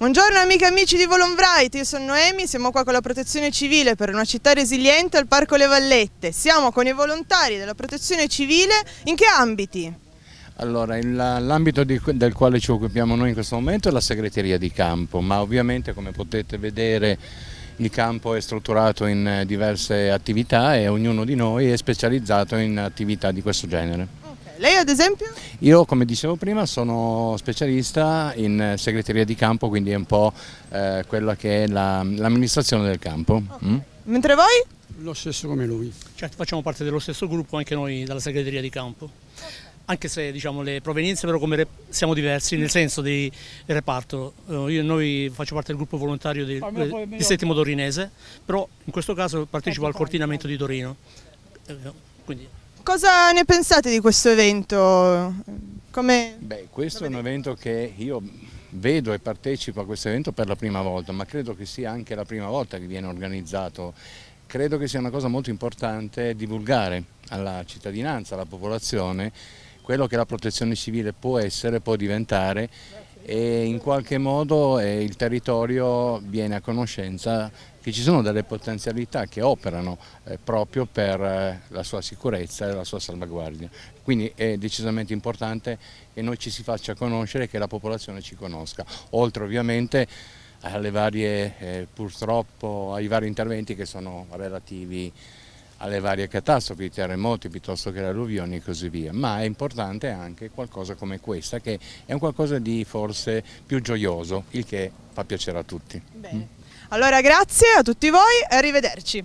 Buongiorno amiche e amici di Volonbright, io sono Noemi, siamo qua con la protezione civile per una città resiliente al Parco Le Vallette. Siamo con i volontari della protezione civile, in che ambiti? Allora, l'ambito del quale ci occupiamo noi in questo momento è la segreteria di campo, ma ovviamente come potete vedere il campo è strutturato in diverse attività e ognuno di noi è specializzato in attività di questo genere. Lei ad esempio? Io come dicevo prima sono specialista in segreteria di campo, quindi è un po' eh, quella che è l'amministrazione la, del campo. Okay. Mm? Mentre voi? Lo stesso come lui. Certo, facciamo parte dello stesso gruppo anche noi dalla segreteria di campo. Anche se diciamo, le provenienze però come siamo diversi nel senso di reparto. Eh, io, noi faccio parte del gruppo volontario di, di Settimo Torinese, però in questo caso partecipo al coordinamento di Torino. Eh, quindi Cosa ne pensate di questo evento? Come Beh, questo è un evento che io vedo e partecipo a questo evento per la prima volta, ma credo che sia anche la prima volta che viene organizzato. Credo che sia una cosa molto importante divulgare alla cittadinanza, alla popolazione, quello che la protezione civile può essere, può diventare e in qualche modo eh, il territorio viene a conoscenza che ci sono delle potenzialità che operano eh, proprio per eh, la sua sicurezza e la sua salvaguardia. Quindi è decisamente importante che noi ci si faccia conoscere e che la popolazione ci conosca, oltre ovviamente alle varie, eh, purtroppo ai vari interventi che sono relativi alle varie catastrofi, terremoti piuttosto che le alluvioni e così via, ma è importante anche qualcosa come questa che è un qualcosa di forse più gioioso, il che fa piacere a tutti. Bene. Allora grazie a tutti voi e arrivederci.